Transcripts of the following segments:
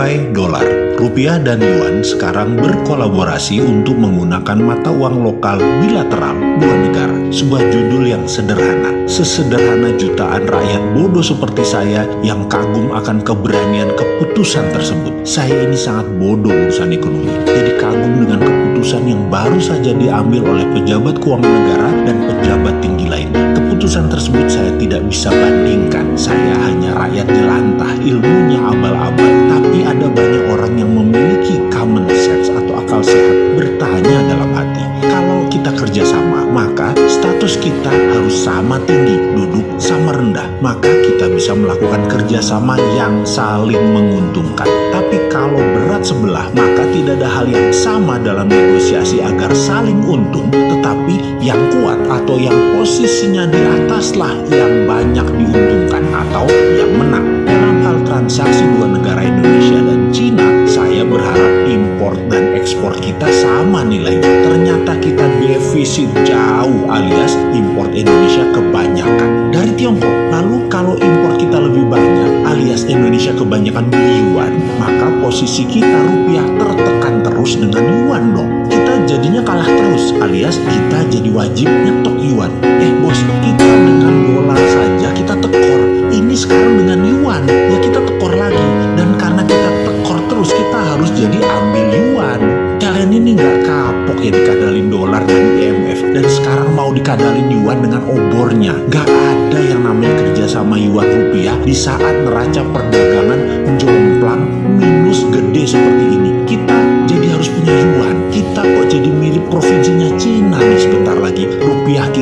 Buy dolar. Rupiah dan yuan sekarang berkolaborasi untuk menggunakan mata uang lokal bilateral dua negara. Sebuah judul yang sederhana. Sesederhana jutaan rakyat bodoh seperti saya yang kagum akan keberanian keputusan tersebut. Saya ini sangat bodoh urusan ekonomi. Jadi kagum dengan keputusan yang baru saja diambil oleh pejabat keuangan negara dan pejabat tinggi lainnya. Keputusan tersebut saya tidak bisa bandingkan. Saya hanya rakyat jelantah, ilmunya abal-abal. Tapi ada banyak orang yang memiliki common sense atau akal sehat bertanya dalam hati. Kalau kita kerjasama, maka status kita harus sama tinggi, duduk sama rendah. Maka kita bisa melakukan kerjasama yang saling menguntungkan. Tapi kalau berat sebelah, maka tidak ada hal yang sama dalam negosiasi agar saling untung, tetapi yang kuat atau yang posisinya di ataslah yang banyak diuntungkan atau yang menang. Transaksi dua negara Indonesia dan Cina, saya berharap impor dan ekspor kita sama nilainya. Ternyata kita defisit jauh alias impor Indonesia kebanyakan dari Tiongkok. Lalu kalau impor kita lebih banyak alias Indonesia kebanyakan beli yuan, maka posisi kita rupiah tertekan terus dengan yuan dong. Kita jadinya kalah terus alias kita jadi wajib nyetok yuan. Eh bos, kita dengan dolar saja kita tekor. Ini sekarang dengan yuan, ya kita tekor lagi. Dan karena kita tekor terus, kita harus jadi ambil yuan. Kalian ini nggak kapok ya dikadalin dolar dan IMF. Dan sekarang mau dikadalin yuan dengan obornya. Nggak ada yang namanya kerja sama yuan rupiah di saat neraca perdagangan jomplang minus gede seperti ini. Kita jadi harus punya yuan. Kita kok jadi mirip provinsinya Cina nih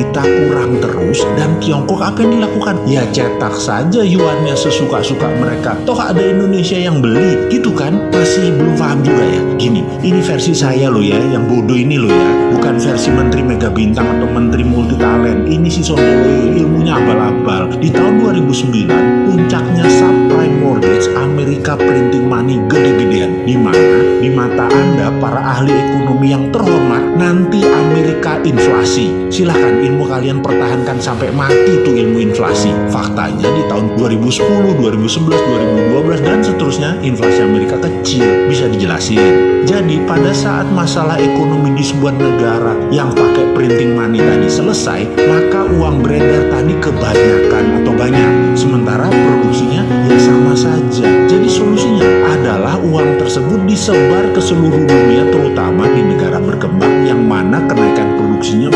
kita kurang terus dan Tiongkok apa yang dilakukan? Ya cetak saja yuannya sesuka-suka mereka. Toh ada Indonesia yang beli gitu kan? Masih belum paham juga ya. Gini, ini versi saya loh ya, yang bodoh ini loh ya. Bukan versi Menteri Mega Bintang atau Menteri Multi Talent. Ini si Sontoloyo ilmunya abal-abal. Di tahun 2009, puncaknya subprime mortgage Amerika printing money gede-gedean. Di mana? Di mata Anda, para ahli ekonomi yang terhormat, nanti Amerika inflasi. Silahkan ilmu kalian pertahankan sampai mati tuh ilmu inflasi. Faktanya di tahun 2010, 2011, 2012, dan seterusnya inflasi Amerika kecil. Bisa dijelasin. Jadi pada saat masalah ekonomi di sebuah negara yang pakai printing money tadi selesai, maka uang beredar tadi kebanyakan atau banyak. Sementara produksinya ya sama saja. Jadi solusinya adalah uang tersebut disebar ke seluruh dunia terutama di negara berkembang yang mana kenaikan produksinya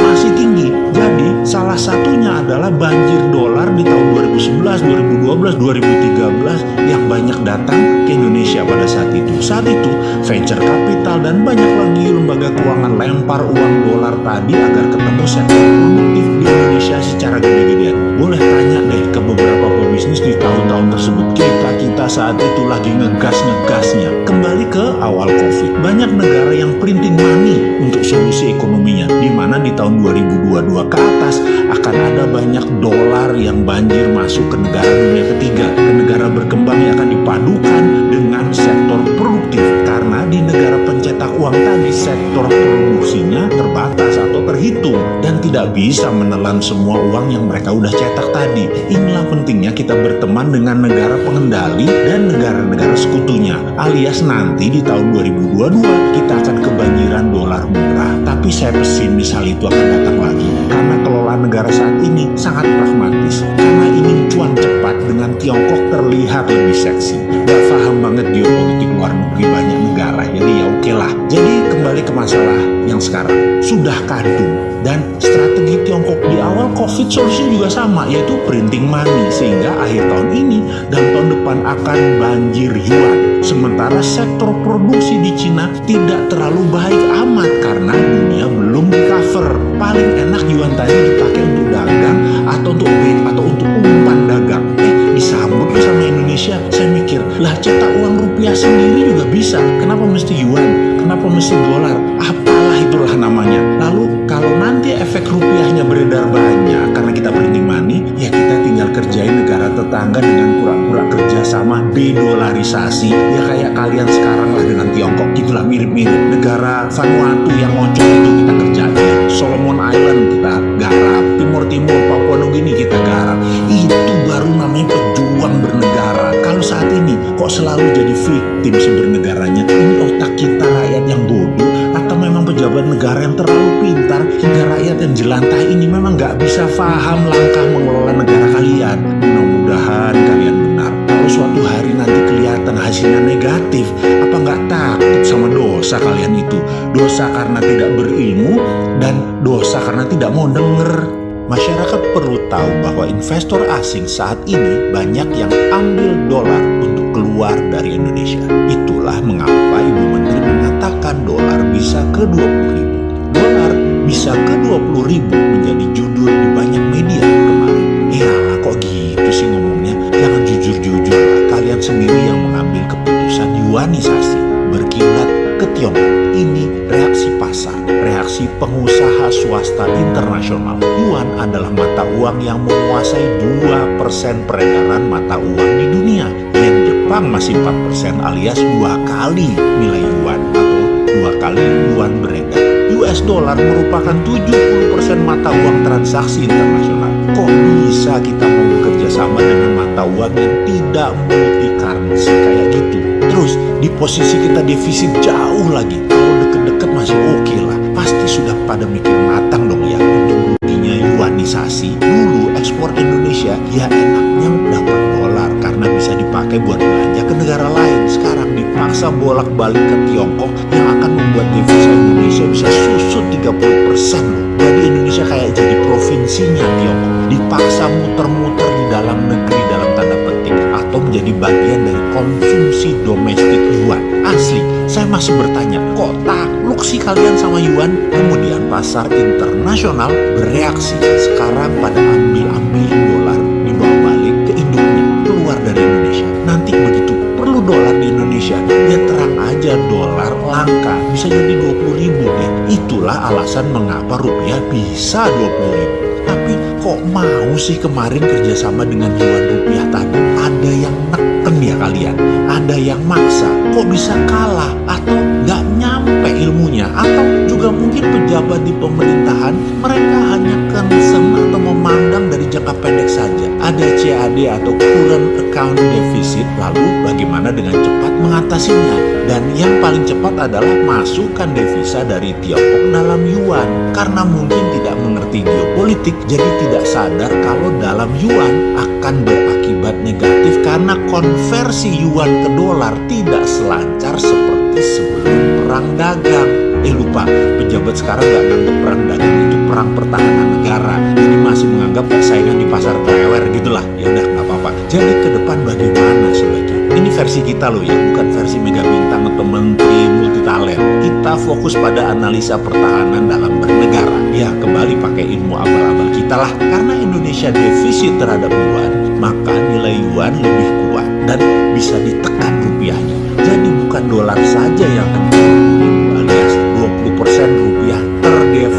salah satunya adalah banjir dolar di tahun 2011, 2012, 2013 yang banyak datang ke Indonesia pada saat itu. Saat itu venture capital dan banyak lagi lembaga keuangan lempar uang dolar tadi agar ketemu sektor produktif di Indonesia secara gede-gedean. Boleh tanya deh ke beberapa pebisnis di tahun-tahun tersebut. Kita-kita saat itu lagi ngegas-ngegasnya. Kembali ke awal COVID. Banyak negara yang printing money untuk solusi ekonominya. Di mana di tahun 2022 ke atas akan ada banyak dolar yang banjir masuk ke negara dunia ketiga. Ke negara berkembang yang akan dipadukan dengan sektor produktif. Karena di negara pencetak uang tadi sektor produksinya tidak bisa menelan semua uang yang mereka udah cetak tadi. Inilah pentingnya kita berteman dengan negara pengendali dan negara-negara sekutunya. Alias nanti di tahun 2022 kita akan kebanjiran dolar murah. Tapi saya pesimis hal itu akan datang lagi. Karena kelola negara saat ini sangat pragmatis. Karena ingin cuan cepat dengan Tiongkok terlihat lebih seksi. Gak paham banget geopolitik luar negeri banyak negara. Jadi ya oke lah. Jadi kembali ke masalah yang sekarang. Sudah kadung. Dan strategi Tiongkok di awal COVID solusinya juga sama. Yaitu printing money. Sehingga akhir tahun ini dan tahun depan akan banjir yuan. Sementara sektor produksi di Cina tidak terlalu baik amat karena dunia belum di cover. Paling enak yuan tadi dipakai untuk dagang atau untuk bid atau untuk umpan dagang. Eh disambut sama Indonesia. Saya mikir lah cetak uang rupiah sendiri juga bisa. Kenapa mesti yuan? Kenapa mesti dolar? Apalah itulah namanya. Lalu kalau nanti efek rupiahnya beredar banyak karena kita printing money, ya kita tinggal kerjain negara tetangga dengan pura-pura kerjasama dedolarisasi. Ya kayak kalian sekarang lah dengan Tiongkok gitulah mirip-mirip. Negara Vanuatu yang moncong itu kita kerjain. Solomon Island kita garap. Timur Timur Papua Nugini kita garap. Itu baru namanya pejuang bernegara. Kalau saat ini kok selalu jadi victim tim si bernegaranya ini otak kita pejabat negara yang terlalu pintar hingga rakyat yang jelantah ini memang nggak bisa paham langkah mengelola negara kalian. Mudah-mudahan kalian benar. Kalau suatu hari nanti kelihatan hasilnya negatif apa nggak takut sama dosa kalian itu? Dosa karena tidak berilmu dan dosa karena tidak mau denger. Masyarakat perlu tahu bahwa investor asing saat ini banyak yang ambil dolar untuk keluar dari Indonesia. Itulah mengapa Ibu Mengatakan dolar bisa ke 20 ribu. Dolar bisa ke 20 ribu menjadi judul di banyak media kemarin. Iyalah kok gitu sih ngomongnya? Jangan jujur-jujur. Kalian sendiri yang mengambil keputusan yuanisasi berkilat ke Tiongkok. Ini reaksi pasar, reaksi pengusaha swasta internasional. Yuan adalah mata uang yang menguasai 2% peredaran mata uang di dunia. Yen Jepang masih 4% alias dua kali nilai yuan dua kali yuan beredar. US dollar merupakan 70% mata uang transaksi internasional. Kok bisa kita mau bekerja sama dengan mata uang yang tidak multi currency kayak gitu? Terus di posisi kita defisit jauh lagi. Kalau deket-deket masih oke okay lah. Pasti sudah pada mikir matang dong ya untuk ruginya yuanisasi. Dulu ekspor Indonesia ya enaknya dapat dolar karena bisa dipakai buat belanja ke negara lain. Sekarang dipaksa bolak-balik ke Tiongkok yang akan membuat devisa Indonesia bisa susut 30% loh. Jadi Indonesia kayak jadi provinsinya Tiongkok. Dipaksa muter-muter di dalam negeri dalam tanda petik atau menjadi bagian dari konsumsi domestik yuan. Asli, saya masih bertanya, kok takluk sih kalian sama yuan? Kemudian pasar internasional bereaksi. Sekarang pada ambil-ambil aja dolar langka, bisa jadi 20 ribu deh. Itulah alasan mengapa rupiah bisa 20 ribu. Tapi kok mau sih kemarin kerjasama dengan yuan rupiah tadi? Ada yang neken ya kalian? Ada yang maksa? Kok bisa kalah? Atau nggak nyampe ilmunya? Atau pejabat di pemerintahan mereka hanya concern atau memandang dari jangka pendek saja. Ada CAD atau current account deficit, lalu bagaimana dengan cepat mengatasinya? Dan yang paling cepat adalah masukkan devisa dari Tiongkok dalam yuan. Karena mungkin tidak mengerti geopolitik, jadi tidak sadar kalau dalam yuan akan berakibat negatif karena konversi yuan ke dolar tidak selancar seperti sebelum perang dagang. Eh lupa, pejabat sekarang nggak nganggap perang dagang itu perang pertahanan negara. Jadi masih menganggap persaingan di pasar klewer gitulah. Ya udah nggak apa-apa. Jadi ke depan bagaimana sebaiknya? Ini versi kita loh ya, bukan versi mega bintang atau menteri multitalent. Kita fokus pada analisa pertahanan dalam bernegara. Ya kembali pakai ilmu abal-abal kita lah. Karena Indonesia defisit terhadap yuan, maka nilai yuan lebih kuat dan bisa ditekan rupiahnya. Jadi bukan dolar saja yang akan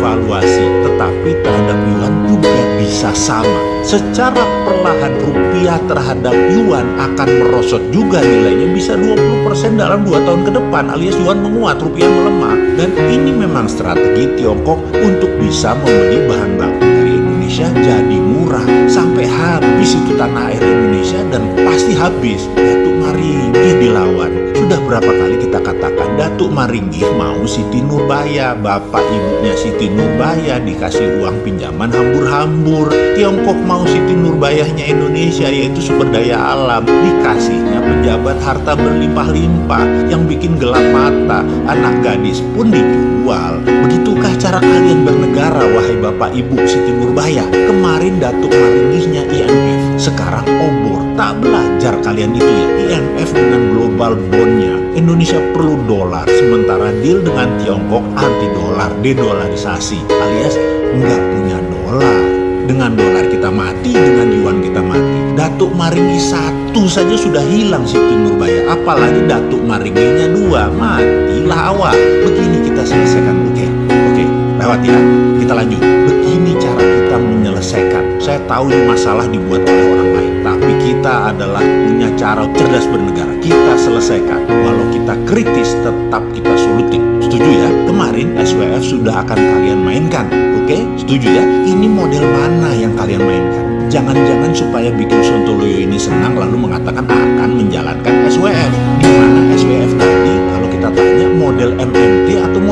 terdevaluasi, tetapi terhadap yuan juga bisa sama. Secara perlahan rupiah terhadap yuan akan merosot juga nilainya bisa 20% dalam 2 tahun ke depan alias yuan menguat, rupiah melemah. Dan ini memang strategi Tiongkok untuk bisa membeli bahan baku dari Indonesia jadi habis itu tanah air Indonesia dan pasti habis. Datuk Maringi dilawan. Sudah berapa kali kita katakan Datuk Maringi mau Siti Nurbaya, bapak ibunya Siti Nurbaya dikasih uang pinjaman hambur-hambur. Tiongkok mau Siti Nurbayahnya Indonesia yaitu sumber daya alam, dikasihnya pejabat harta berlimpah-limpah yang bikin gelap mata. Anak gadis pun dijual. Begitukah cara kalian bernegara wahai bapak ibu Siti Nurbaya? Kemarin Datuk Maringinya IMF, sekarang obor. Tak belajar kalian itu ya IMF dengan global bondnya Indonesia perlu dolar Sementara deal dengan Tiongkok anti dolar Dedolarisasi alias nggak punya dolar Dengan dolar kita mati Dengan yuan kita mati Datuk Maringi satu saja sudah hilang Siti Nurbaya Apalagi Datuk Maringinya dua Matilah awak Begini kita selesaikan Ya Kita lanjut Begini cara kita menyelesaikan Saya tahu ini masalah dibuat oleh orang lain tapi kita adalah punya cara cerdas bernegara. Kita selesaikan. Walau kita kritis, tetap kita solutif. Setuju ya? Kemarin SWF sudah akan kalian mainkan. Oke? Setuju ya? Ini model mana yang kalian mainkan? Jangan-jangan supaya bikin Sontoloyo ini senang lalu mengatakan akan menjalankan SWF. Di mana SWF tanya model atau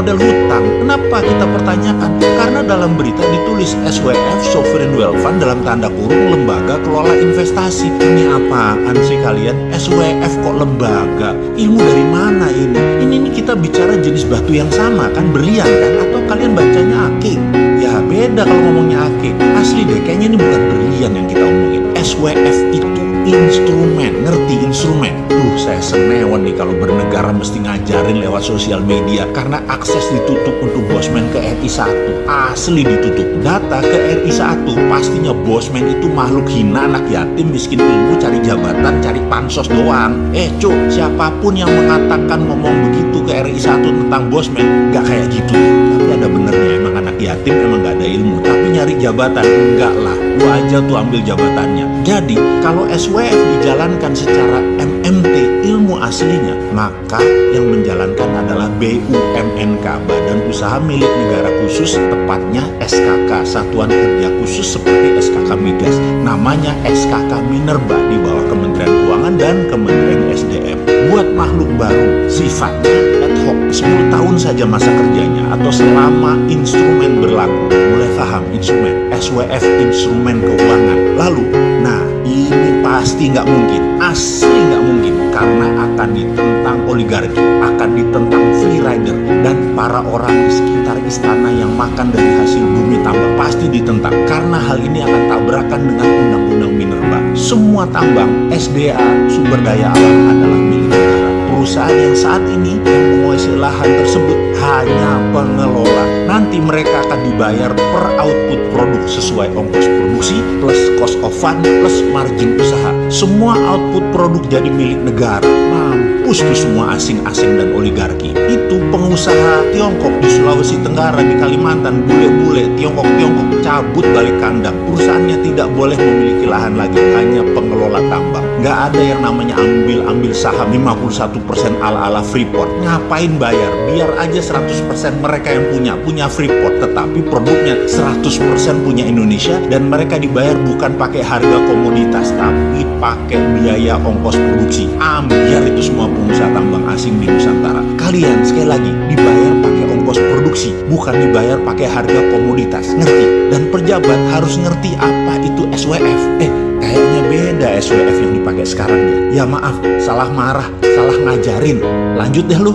model hutang. Kenapa kita pertanyakan? Karena dalam berita ditulis SWF Sovereign Wealth Fund dalam tanda kurung lembaga kelola investasi. Ini apaan sih kalian? SWF kok lembaga? Ilmu dari mana ini? Ini, ini kita bicara jenis batu yang sama kan berlian kan? Atau kalian bacanya akik? Ya beda kalau ngomongnya akik. Asli deh, kayaknya ini bukan berlian yang kita omongin. SWF itu instrumen, ngerti instrumen? Saya senewan nih kalau bernegara mesti ngajarin lewat sosial media karena akses ditutup untuk bosman ke RI 1. Asli ditutup. Data ke RI 1 pastinya bosman itu makhluk hina anak yatim miskin ilmu cari jabatan, cari pansos doang. Eh, cuk, siapa pun yang mengatakan ngomong begitu ke RI 1 tentang bosman, nggak kayak gitu. Tapi ada benernya, emang anak yatim emang nggak ada ilmu. Tapi nyari jabatan, enggak lah. Lu aja tuh ambil jabatannya. Jadi, kalau SWF dijalankan secara MMT ilmu aslinya, maka yang menjalankan adalah BUMNK, Badan Usaha Milik Negara Khusus, tepatnya SKK, Satuan Kerja Khusus seperti SKK Migas. Namanya SKK Minerba di bawah Kementerian Keuangan dan Kementerian SDM. Buat makhluk baru, sifatnya ad hoc, 10 tahun saja masa kerjanya atau selama instrumen berlaku. Mulai paham instrumen, SWF instrumen keuangan. Lalu, nah ini pasti nggak mungkin, asli nggak mungkin karena akan ditentang oligarki, akan ditentang free rider dan para orang di sekitar istana yang makan dari hasil bumi tambang pasti ditentang karena hal ini akan tabrakan dengan undang-undang minerba. Semua tambang, SDA, sumber daya alam adalah milik negara. Perusahaan yang saat ini yang menguasai lahan tersebut hanya pengelola. Nanti mereka akan dibayar per output produk sesuai ongkos produksi plus cost of fund plus margin usaha. Semua output produk jadi milik negara. Mampus tuh semua asing-asing dan oligarki. Itu pengusaha Tiongkok di Sulawesi Tenggara, di Kalimantan, bule-bule Tiongkok-Tiongkok cabut balik kandang. Perusahaannya tidak boleh memiliki lahan lagi, hanya pengelola tambang. Nggak ada yang namanya ambil-ambil saham 51% ala-ala Freeport. Ngapain bayar? Biar aja 100% mereka yang punya, punya Freeport. Tetapi produknya 100% punya Indonesia dan mereka dibayar bukan pakai harga komoditas, tapi pakai biaya ongkos produksi. Ambiar itu semua pengusaha tambang asing di Nusantara. Kalian sekali lagi dibayar pakai ongkos produksi, bukan dibayar pakai harga komoditas. Ngerti? Dan pejabat harus ngerti apa itu SWF. Eh, kayaknya beda SWF yang dipakai sekarang ya. Ya maaf, salah marah, salah ngajarin. Lanjut deh lu.